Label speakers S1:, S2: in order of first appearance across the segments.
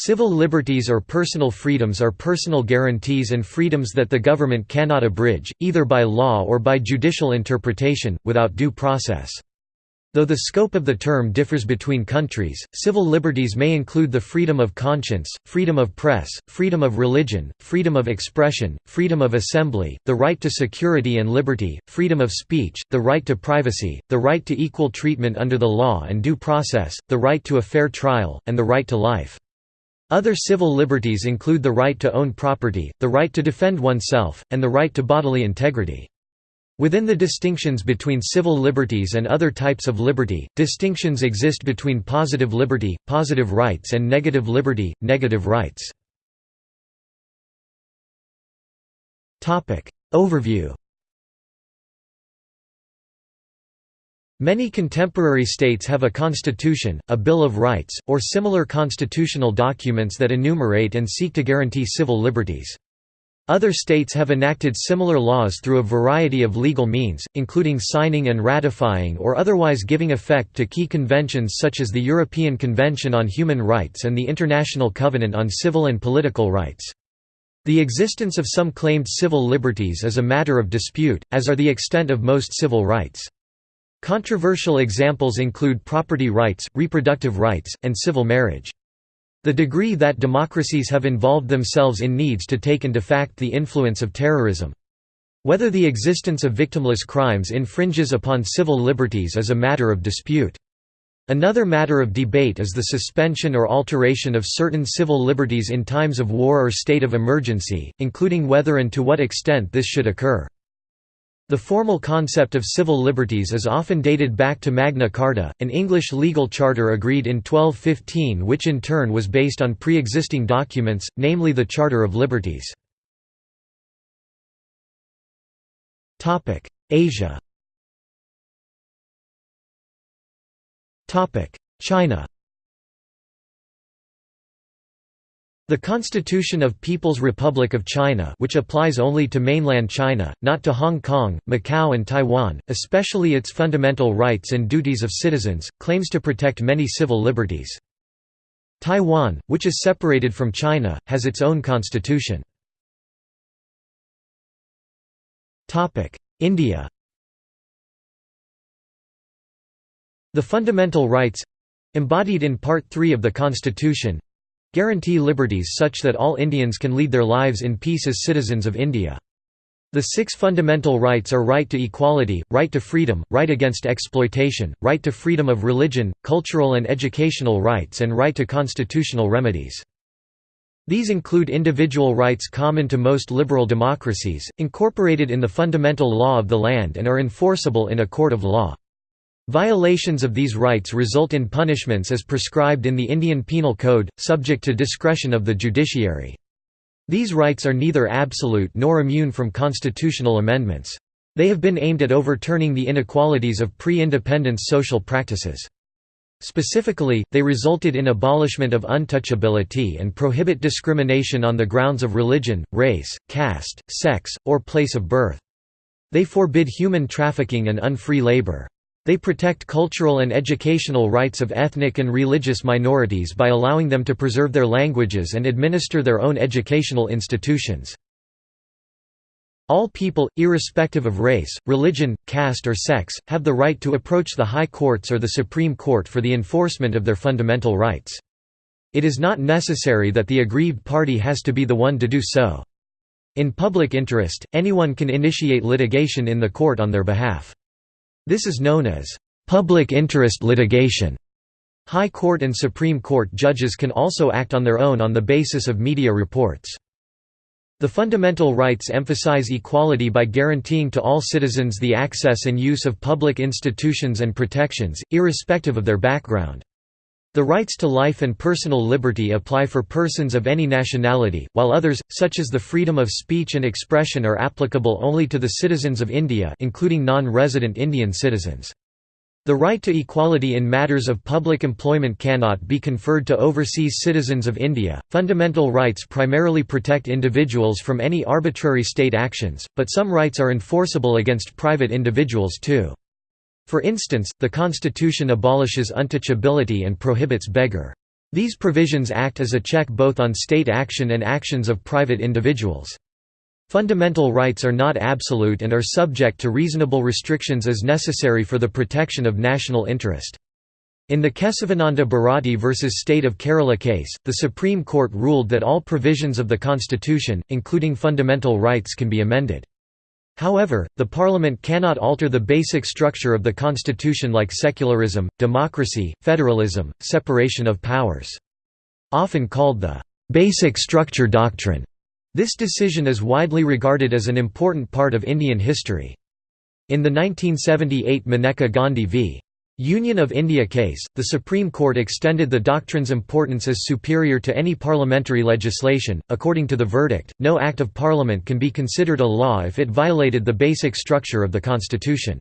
S1: Civil liberties or personal freedoms are personal guarantees and freedoms that the government cannot abridge, either by law or by judicial interpretation, without due process. Though the scope of the term differs between countries, civil liberties may include the freedom of conscience, freedom of press, freedom of religion, freedom of expression, freedom of assembly, the right to security and liberty, freedom of speech, the right to privacy, the right to equal treatment under the law and due process, the right to a fair trial, and the right to life. Other civil liberties include the right to own property, the right to defend oneself, and the right to bodily integrity. Within the distinctions between civil liberties and other types of liberty, distinctions exist between positive liberty, positive rights and negative liberty, negative rights. Overview Many contemporary states have a constitution, a Bill of Rights, or similar constitutional documents that enumerate and seek to guarantee civil liberties. Other states have enacted similar laws through a variety of legal means, including signing and ratifying or otherwise giving effect to key conventions such as the European Convention on Human Rights and the International Covenant on Civil and Political Rights. The existence of some claimed civil liberties is a matter of dispute, as are the extent of most civil rights. Controversial examples include property rights, reproductive rights, and civil marriage. The degree that democracies have involved themselves in needs to take into fact the influence of terrorism. Whether the existence of victimless crimes infringes upon civil liberties is a matter of dispute. Another matter of debate is the suspension or alteration of certain civil liberties in times of war or state of emergency, including whether and to what extent this should occur. The formal concept of civil liberties is often dated back to Magna Carta, an English legal charter agreed in 1215 which in turn was based on pre-existing documents, namely the Charter of Liberties. Asia China The Constitution of People's Republic of China which applies only to mainland China, not to Hong Kong, Macau and Taiwan, especially its fundamental rights and duties of citizens, claims to protect many civil liberties. Taiwan, which is separated from China, has its own constitution. India The fundamental rights—embodied in Part 3 of the Constitution, guarantee liberties such that all Indians can lead their lives in peace as citizens of India. The six fundamental rights are right to equality, right to freedom, right against exploitation, right to freedom of religion, cultural and educational rights and right to constitutional remedies. These include individual rights common to most liberal democracies, incorporated in the fundamental law of the land and are enforceable in a court of law. Violations of these rights result in punishments as prescribed in the Indian Penal Code, subject to discretion of the judiciary. These rights are neither absolute nor immune from constitutional amendments. They have been aimed at overturning the inequalities of pre-independence social practices. Specifically, they resulted in abolishment of untouchability and prohibit discrimination on the grounds of religion, race, caste, sex, or place of birth. They forbid human trafficking and unfree labor. They protect cultural and educational rights of ethnic and religious minorities by allowing them to preserve their languages and administer their own educational institutions. All people, irrespective of race, religion, caste or sex, have the right to approach the high courts or the Supreme Court for the enforcement of their fundamental rights. It is not necessary that the aggrieved party has to be the one to do so. In public interest, anyone can initiate litigation in the court on their behalf. This is known as public interest litigation. High Court and Supreme Court judges can also act on their own on the basis of media reports. The fundamental rights emphasize equality by guaranteeing to all citizens the access and use of public institutions and protections, irrespective of their background. The rights to life and personal liberty apply for persons of any nationality, while others, such as the freedom of speech and expression are applicable only to the citizens of India including non-resident Indian citizens. The right to equality in matters of public employment cannot be conferred to overseas citizens of India. Fundamental rights primarily protect individuals from any arbitrary state actions, but some rights are enforceable against private individuals too. For instance, the constitution abolishes untouchability and prohibits begar. These provisions act as a check both on state action and actions of private individuals. Fundamental rights are not absolute and are subject to reasonable restrictions as necessary for the protection of national interest. In the Kesavananda Bharati v. State of Kerala case, the Supreme Court ruled that all provisions of the constitution, including fundamental rights can be amended. However, the parliament cannot alter the basic structure of the constitution like secularism, democracy, federalism, separation of powers. Often called the «basic structure doctrine», this decision is widely regarded as an important part of Indian history. In the 1978 Maneka Gandhi v. Union of India case, the Supreme Court extended the doctrine's importance as superior to any parliamentary legislation. According to the verdict, no Act of Parliament can be considered a law if it violated the basic structure of the Constitution.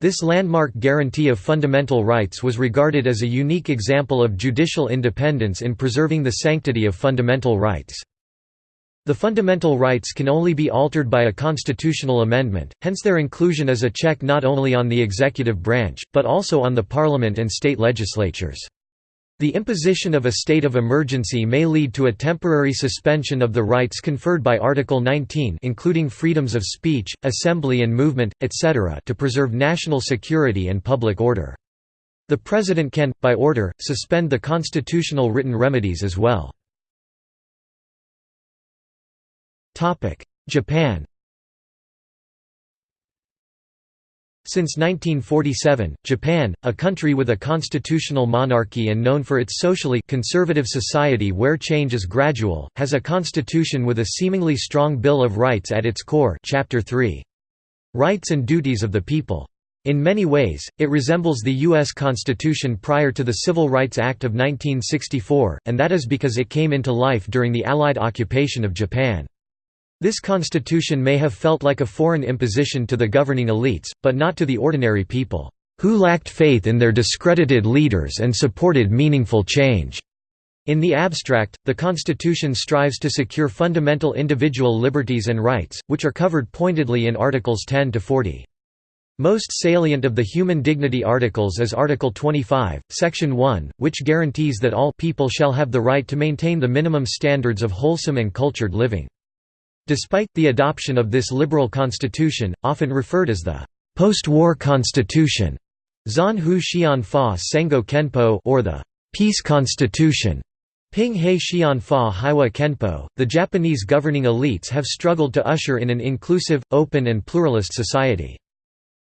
S1: This landmark guarantee of fundamental rights was regarded as a unique example of judicial independence in preserving the sanctity of fundamental rights. The fundamental rights can only be altered by a constitutional amendment, hence their inclusion is a check not only on the executive branch, but also on the parliament and state legislatures. The imposition of a state of emergency may lead to a temporary suspension of the rights conferred by Article 19 including freedoms of speech, assembly and movement, etc. to preserve national security and public order. The President can, by order, suspend the constitutional written remedies as well. Japan Since 1947, Japan, a country with a constitutional monarchy and known for its socially conservative society where change is gradual, has a constitution with a seemingly strong Bill of Rights at its core Chapter 3. Rights and Duties of the People. In many ways, it resembles the U.S. Constitution prior to the Civil Rights Act of 1964, and that is because it came into life during the Allied occupation of Japan. This constitution may have felt like a foreign imposition to the governing elites, but not to the ordinary people, who lacked faith in their discredited leaders and supported meaningful change. In the abstract, the Constitution strives to secure fundamental individual liberties and rights, which are covered pointedly in Articles 10 to 40. Most salient of the human dignity articles is Article 25, Section 1, which guarantees that all people shall have the right to maintain the minimum standards of wholesome and cultured living. Despite the adoption of this liberal constitution, often referred as the post-war constitution, Zan Hu Xian Fa Sengo Kenpo or the peace constitution, Ping He Xian Fa Haiwa Kenpo, the Japanese governing elites have struggled to usher in an inclusive, open and pluralist society.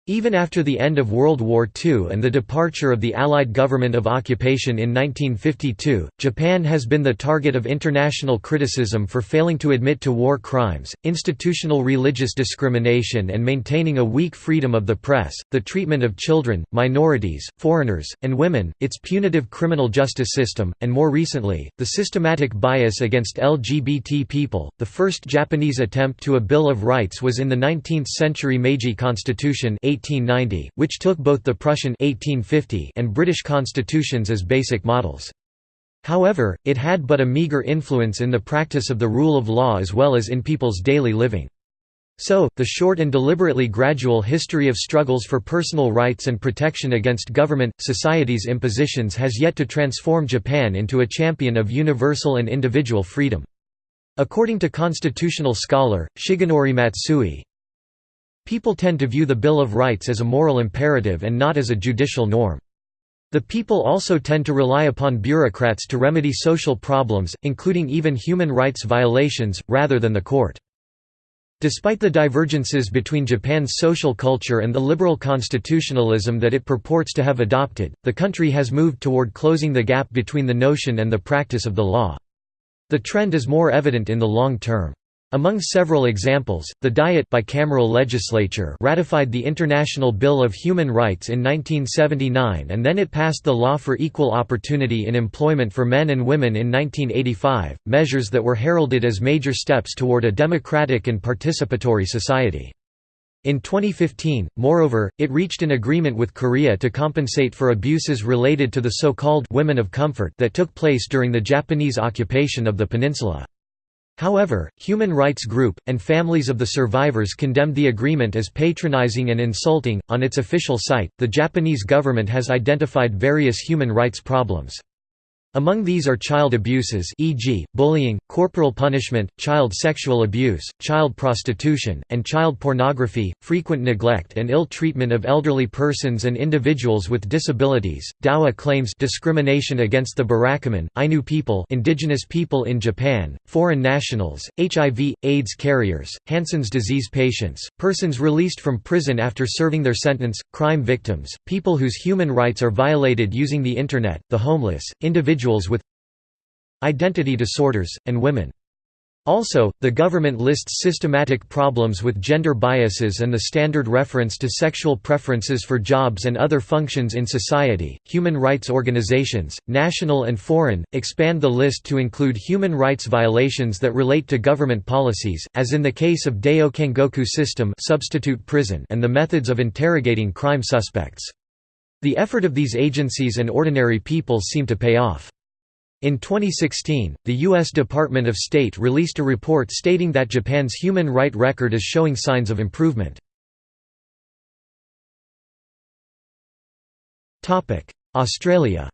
S1: Even after the end of World War II and the departure of the Allied government of occupation in 1952, Japan has been the target of international criticism for failing to admit to war crimes, institutional religious discrimination and maintaining a weak freedom of the press, the treatment of children, minorities, foreigners, and women, its punitive criminal justice system, and more recently, the systematic bias against LGBT people. The first Japanese attempt to a Bill of Rights was in the 19th century Meiji Constitution 1890, which took both the Prussian 1850 and British constitutions as basic models. However, it had but a meagre influence in the practice of the rule of law as well as in people's daily living. So, the short and deliberately gradual history of struggles for personal rights and protection against government, society's impositions has yet to transform Japan into a champion of universal and individual freedom. According to constitutional scholar, Shigenori Matsui, People tend to view the Bill of Rights as a moral imperative and not as a judicial norm. The people also tend to rely upon bureaucrats to remedy social problems, including even human rights violations, rather than the court. Despite the divergences between Japan's social culture and the liberal constitutionalism that it purports to have adopted, the country has moved toward closing the gap between the notion and the practice of the law. The trend is more evident in the long term. Among several examples, the Diet bicameral legislature ratified the International Bill of Human Rights in 1979 and then it passed the Law for Equal Opportunity in Employment for Men and Women in 1985, measures that were heralded as major steps toward a democratic and participatory society. In 2015, moreover, it reached an agreement with Korea to compensate for abuses related to the so-called «women of comfort» that took place during the Japanese occupation of the peninsula. However, Human Rights Group, and families of the survivors condemned the agreement as patronizing and insulting. On its official site, the Japanese government has identified various human rights problems. Among these are child abuses e.g., bullying, corporal punishment, child sexual abuse, child prostitution, and child pornography, frequent neglect and ill treatment of elderly persons and individuals with disabilities. Dawa claims discrimination against the Burakumin, Ainu people, indigenous people in Japan, foreign nationals, HIV, AIDS carriers, Hansen's disease patients, persons released from prison after serving their sentence, crime victims, people whose human rights are violated using the internet, the homeless, individuals individuals with identity disorders, and women. Also, the government lists systematic problems with gender biases and the standard reference to sexual preferences for jobs and other functions in society. Human rights organizations, national and foreign, expand the list to include human rights violations that relate to government policies, as in the case of Daiyo Kangoku system substitute prison and the methods of interrogating crime suspects. The effort of these agencies and ordinary people seem to pay off. In 2016, the U.S. Department of State released a report stating that Japan's human right record is showing signs of improvement. Australia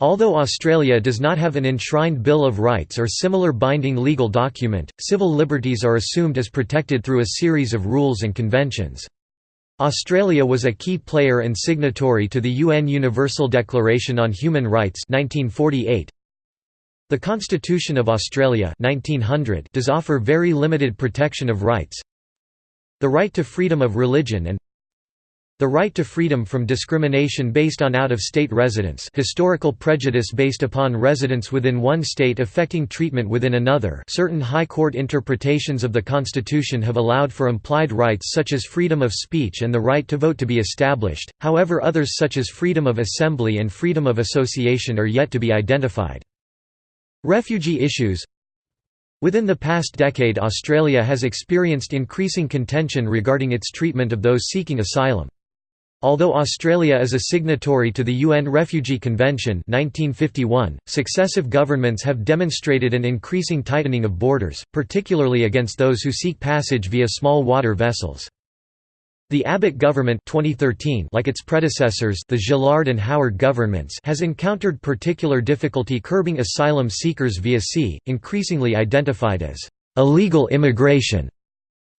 S1: Although Australia does not have an enshrined Bill of Rights or similar binding legal document, civil liberties are assumed as protected through a series of rules and conventions. Australia was a key player and signatory to the UN Universal Declaration on Human Rights 1948. The Constitution of Australia 1900 does offer very limited protection of rights. The right to freedom of religion and the right to freedom from discrimination based on out-of-state residence historical prejudice based upon residence within one state affecting treatment within another certain High Court interpretations of the Constitution have allowed for implied rights such as freedom of speech and the right to vote to be established, however others such as freedom of assembly and freedom of association are yet to be identified. Refugee issues Within the past decade Australia has experienced increasing contention regarding its treatment of those seeking asylum. Although Australia is a signatory to the UN Refugee Convention 1951, successive governments have demonstrated an increasing tightening of borders, particularly against those who seek passage via small water vessels. The Abbott government 2013, like its predecessors the Gillard and Howard governments has encountered particular difficulty curbing asylum seekers via sea, increasingly identified as illegal immigration.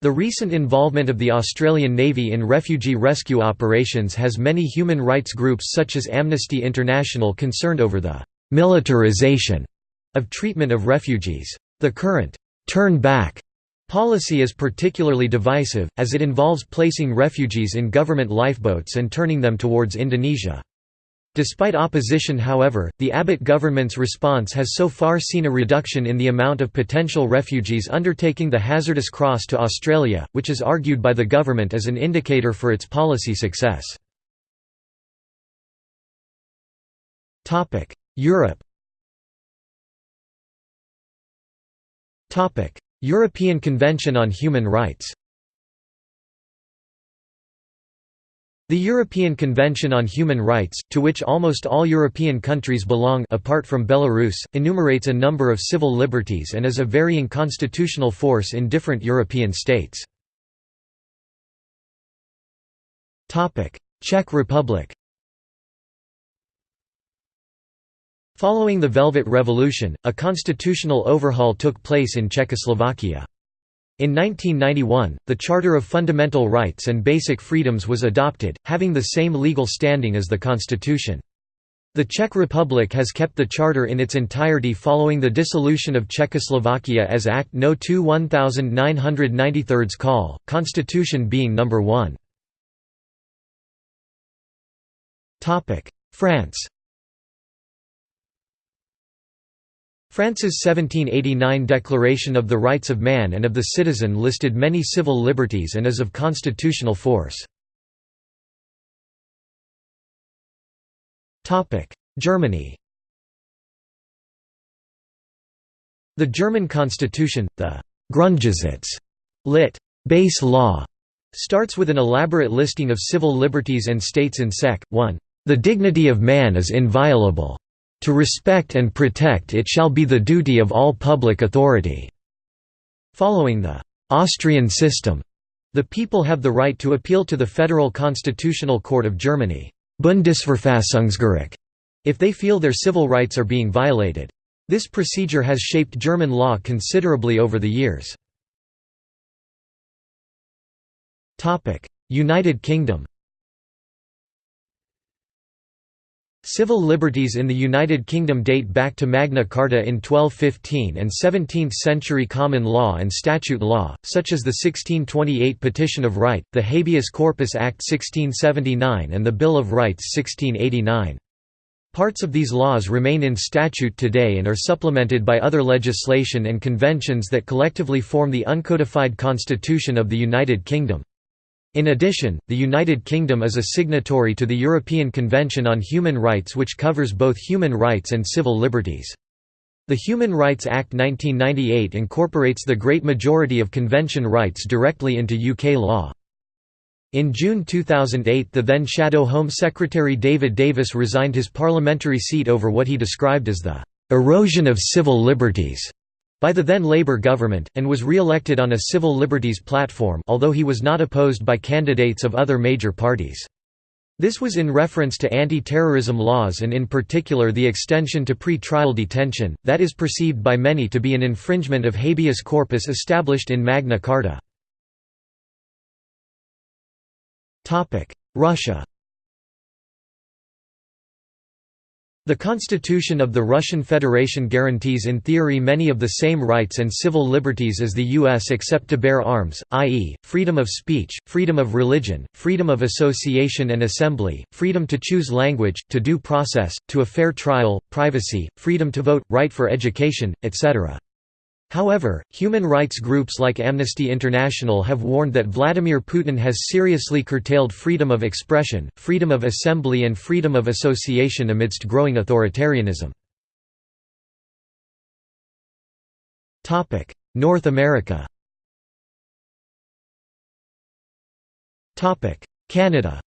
S1: The recent involvement of the Australian Navy in refugee rescue operations has many human rights groups such as Amnesty International concerned over the «militarization» of treatment of refugees. The current «turn back» policy is particularly divisive, as it involves placing refugees in government lifeboats and turning them towards Indonesia. Despite opposition however, the Abbott government's response has so far seen a reduction in the amount of potential refugees undertaking the hazardous cross to Australia, which is argued by the government as an indicator for its policy success. Europe European Convention on Human Rights The European Convention on Human Rights, to which almost all European countries belong apart from Belarus, enumerates a number of civil liberties and is a varying constitutional force in different European states. Czech Republic Following the Velvet Revolution, a constitutional overhaul took place in Czechoslovakia. In 1991, the Charter of Fundamental Rights and Basic Freedoms was adopted, having the same legal standing as the Constitution. The Czech Republic has kept the charter in its entirety following the dissolution of Czechoslovakia as Act No. 2 1993 call, constitution being number 1. France France's 1789 Declaration of the Rights of Man and of the Citizen listed many civil liberties and is of constitutional force. Germany The German constitution, the Grundgesetz, lit. base law, starts with an elaborate listing of civil liberties and states in sec. 1. The dignity of man is inviolable. To respect and protect it shall be the duty of all public authority." Following the «Austrian system», the people have the right to appeal to the Federal Constitutional Court of Germany. Bundesverfassungsgericht if they feel their civil rights are being violated. This procedure has shaped German law considerably over the years. United Kingdom Civil liberties in the United Kingdom date back to Magna Carta in 1215 and 17th-century common law and statute law, such as the 1628 Petition of Right, the Habeas Corpus Act 1679 and the Bill of Rights 1689. Parts of these laws remain in statute today and are supplemented by other legislation and conventions that collectively form the uncodified constitution of the United Kingdom. In addition, the United Kingdom is a signatory to the European Convention on Human Rights which covers both human rights and civil liberties. The Human Rights Act 1998 incorporates the great majority of convention rights directly into UK law. In June 2008 the then Shadow Home Secretary David Davis resigned his parliamentary seat over what he described as the "...erosion of civil liberties." By the then Labour government, and was re-elected on a civil liberties platform although he was not opposed by candidates of other major parties. This was in reference to anti-terrorism laws and in particular the extension to pre-trial detention, that is perceived by many to be an infringement of habeas corpus established in Magna Carta. Russia The Constitution of the Russian Federation guarantees in theory many of the same rights and civil liberties as the U.S. except to bear arms, i.e., freedom of speech, freedom of religion, freedom of association and assembly, freedom to choose language, to due process, to a fair trial, privacy, freedom to vote, right for education, etc. However, human rights groups like Amnesty International have warned that Vladimir Putin has seriously curtailed freedom of expression, freedom of assembly and freedom of association amidst growing authoritarianism. North America Canada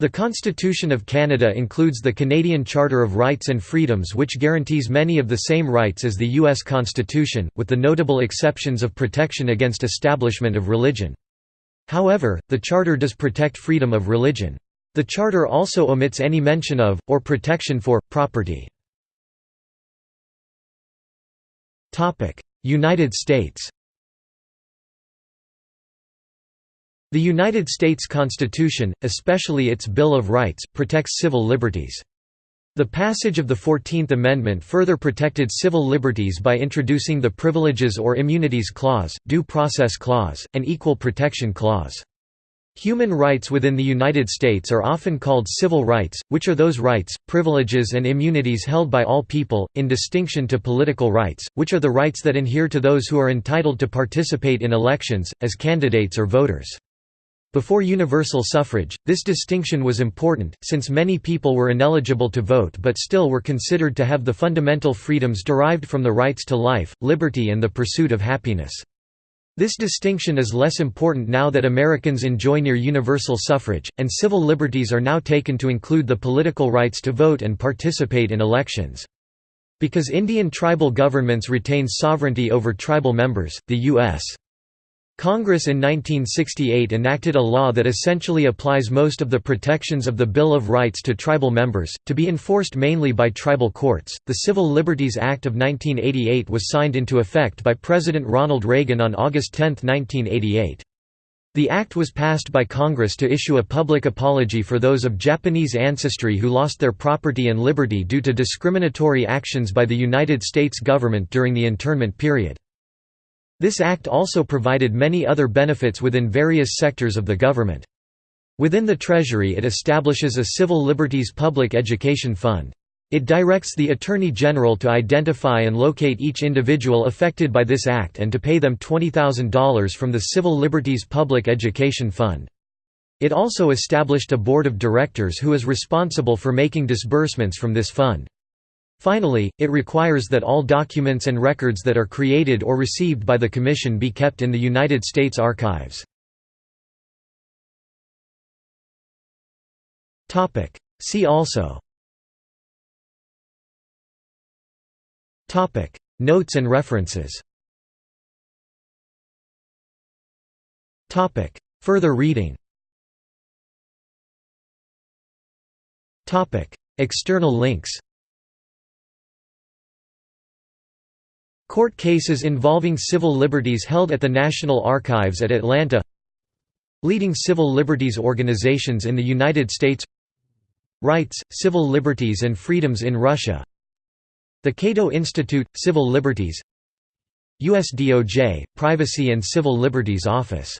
S1: The Constitution of Canada includes the Canadian Charter of Rights and Freedoms which guarantees many of the same rights as the U.S. Constitution, with the notable exceptions of protection against establishment of religion. However, the Charter does protect freedom of religion. The Charter also omits any mention of, or protection for, property. United States The United States Constitution, especially its Bill of Rights, protects civil liberties. The passage of the Fourteenth Amendment further protected civil liberties by introducing the Privileges or Immunities Clause, Due Process Clause, and Equal Protection Clause. Human rights within the United States are often called civil rights, which are those rights, privileges and immunities held by all people, in distinction to political rights, which are the rights that adhere to those who are entitled to participate in elections, as candidates or voters. Before universal suffrage, this distinction was important, since many people were ineligible to vote but still were considered to have the fundamental freedoms derived from the rights to life, liberty and the pursuit of happiness. This distinction is less important now that Americans enjoy near universal suffrage, and civil liberties are now taken to include the political rights to vote and participate in elections. Because Indian tribal governments retain sovereignty over tribal members, the U.S. Congress in 1968 enacted a law that essentially applies most of the protections of the Bill of Rights to tribal members, to be enforced mainly by tribal courts. The Civil Liberties Act of 1988 was signed into effect by President Ronald Reagan on August 10, 1988. The act was passed by Congress to issue a public apology for those of Japanese ancestry who lost their property and liberty due to discriminatory actions by the United States government during the internment period. This act also provided many other benefits within various sectors of the government. Within the Treasury it establishes a Civil Liberties Public Education Fund. It directs the Attorney General to identify and locate each individual affected by this act and to pay them $20,000 from the Civil Liberties Public Education Fund. It also established a board of directors who is responsible for making disbursements from this fund. Finally, it requires that all documents and records that are created or received by the Commission be kept in the United States Archives. See also. Notes and references. Further reading. External links Court cases involving civil liberties held at the National Archives at Atlanta Leading civil liberties organizations in the United States Rights, Civil Liberties and Freedoms in Russia The Cato Institute – Civil Liberties USDOJ – Privacy and Civil Liberties Office